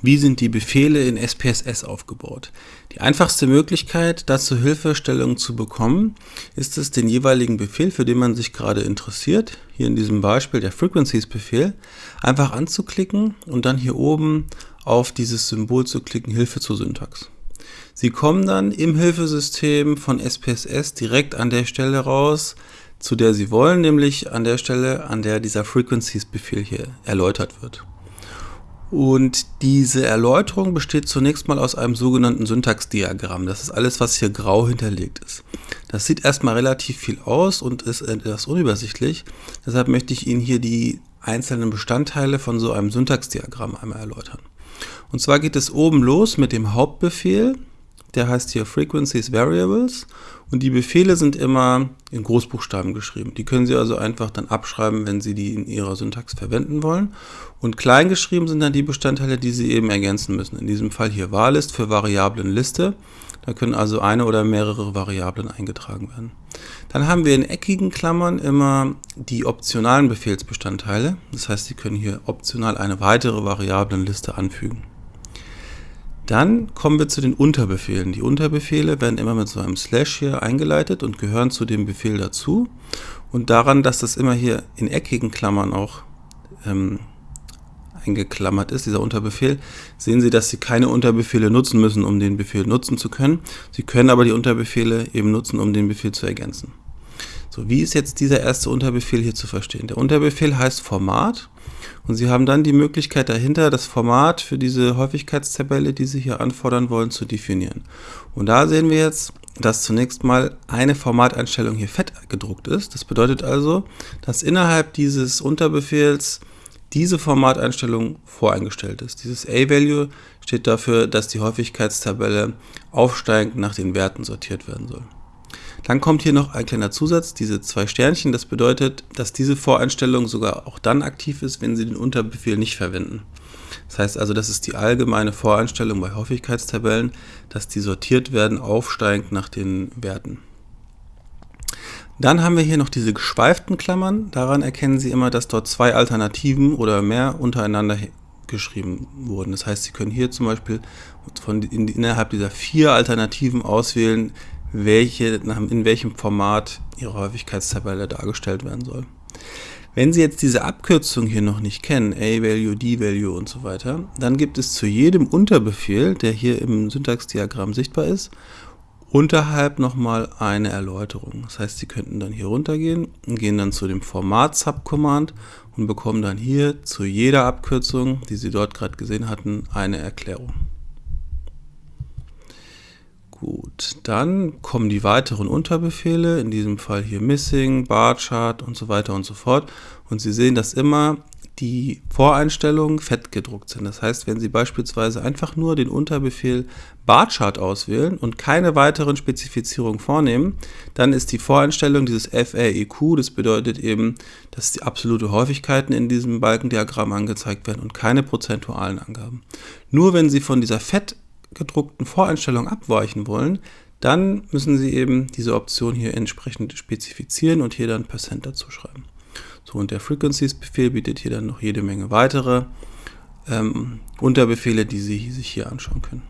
Wie sind die Befehle in SPSS aufgebaut? Die einfachste Möglichkeit, dazu Hilfestellung zu bekommen, ist es, den jeweiligen Befehl, für den man sich gerade interessiert, hier in diesem Beispiel der Frequencies-Befehl, einfach anzuklicken und dann hier oben auf dieses Symbol zu klicken, Hilfe zur Syntax. Sie kommen dann im Hilfesystem von SPSS direkt an der Stelle raus, zu der Sie wollen, nämlich an der Stelle, an der dieser Frequencies-Befehl hier erläutert wird. Und diese Erläuterung besteht zunächst mal aus einem sogenannten Syntaxdiagramm. Das ist alles, was hier grau hinterlegt ist. Das sieht erstmal relativ viel aus und ist etwas unübersichtlich. Deshalb möchte ich Ihnen hier die einzelnen Bestandteile von so einem Syntaxdiagramm einmal erläutern. Und zwar geht es oben los mit dem Hauptbefehl. Der heißt hier Frequencies Variables und die Befehle sind immer in Großbuchstaben geschrieben. Die können Sie also einfach dann abschreiben, wenn Sie die in Ihrer Syntax verwenden wollen. Und klein geschrieben sind dann die Bestandteile, die Sie eben ergänzen müssen. In diesem Fall hier Wahllist für Variablenliste. Da können also eine oder mehrere Variablen eingetragen werden. Dann haben wir in eckigen Klammern immer die optionalen Befehlsbestandteile. Das heißt, Sie können hier optional eine weitere Variablenliste anfügen. Dann kommen wir zu den Unterbefehlen. Die Unterbefehle werden immer mit so einem Slash hier eingeleitet und gehören zu dem Befehl dazu. Und daran, dass das immer hier in eckigen Klammern auch ähm, eingeklammert ist, dieser Unterbefehl, sehen Sie, dass Sie keine Unterbefehle nutzen müssen, um den Befehl nutzen zu können. Sie können aber die Unterbefehle eben nutzen, um den Befehl zu ergänzen. So, wie ist jetzt dieser erste Unterbefehl hier zu verstehen? Der Unterbefehl heißt Format und Sie haben dann die Möglichkeit dahinter, das Format für diese Häufigkeitstabelle, die Sie hier anfordern wollen, zu definieren. Und da sehen wir jetzt, dass zunächst mal eine Formateinstellung hier fett gedruckt ist. Das bedeutet also, dass innerhalb dieses Unterbefehls diese Formateinstellung voreingestellt ist. Dieses A-Value steht dafür, dass die Häufigkeitstabelle aufsteigend nach den Werten sortiert werden soll. Dann kommt hier noch ein kleiner Zusatz, diese zwei Sternchen. Das bedeutet, dass diese Voreinstellung sogar auch dann aktiv ist, wenn Sie den Unterbefehl nicht verwenden. Das heißt also, das ist die allgemeine Voreinstellung bei Häufigkeitstabellen, dass die sortiert werden aufsteigend nach den Werten. Dann haben wir hier noch diese geschweiften Klammern. Daran erkennen Sie immer, dass dort zwei Alternativen oder mehr untereinander geschrieben wurden. Das heißt, Sie können hier zum Beispiel von, in, innerhalb dieser vier Alternativen auswählen, welche, in welchem Format Ihre Häufigkeitstabelle dargestellt werden soll. Wenn Sie jetzt diese Abkürzung hier noch nicht kennen, A-Value, D-Value und so weiter, dann gibt es zu jedem Unterbefehl, der hier im Syntaxdiagramm sichtbar ist, unterhalb nochmal eine Erläuterung. Das heißt, Sie könnten dann hier runtergehen und gehen dann zu dem Format-Subcommand und bekommen dann hier zu jeder Abkürzung, die Sie dort gerade gesehen hatten, eine Erklärung. Gut, dann kommen die weiteren Unterbefehle, in diesem Fall hier Missing, Barchart und so weiter und so fort. Und Sie sehen, dass immer die Voreinstellungen fett gedruckt sind. Das heißt, wenn Sie beispielsweise einfach nur den Unterbefehl Barchart auswählen und keine weiteren Spezifizierungen vornehmen, dann ist die Voreinstellung dieses FAEQ, das bedeutet eben, dass die absolute Häufigkeiten in diesem Balkendiagramm angezeigt werden und keine prozentualen Angaben. Nur wenn Sie von dieser fett gedruckten Voreinstellung abweichen wollen, dann müssen Sie eben diese Option hier entsprechend spezifizieren und hier dann Percent dazu schreiben. So, und der Frequencies-Befehl bietet hier dann noch jede Menge weitere ähm, Unterbefehle, die Sie sich hier anschauen können.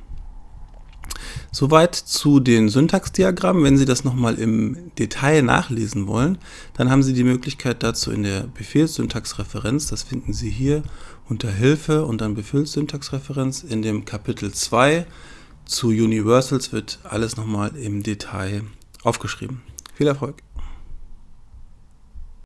Soweit zu den Syntaxdiagrammen. Wenn Sie das nochmal im Detail nachlesen wollen, dann haben Sie die Möglichkeit dazu in der Befehlssyntaxreferenz. Das finden Sie hier unter Hilfe und dann Befehlssyntaxreferenz. In dem Kapitel 2 zu Universals wird alles nochmal im Detail aufgeschrieben. Viel Erfolg!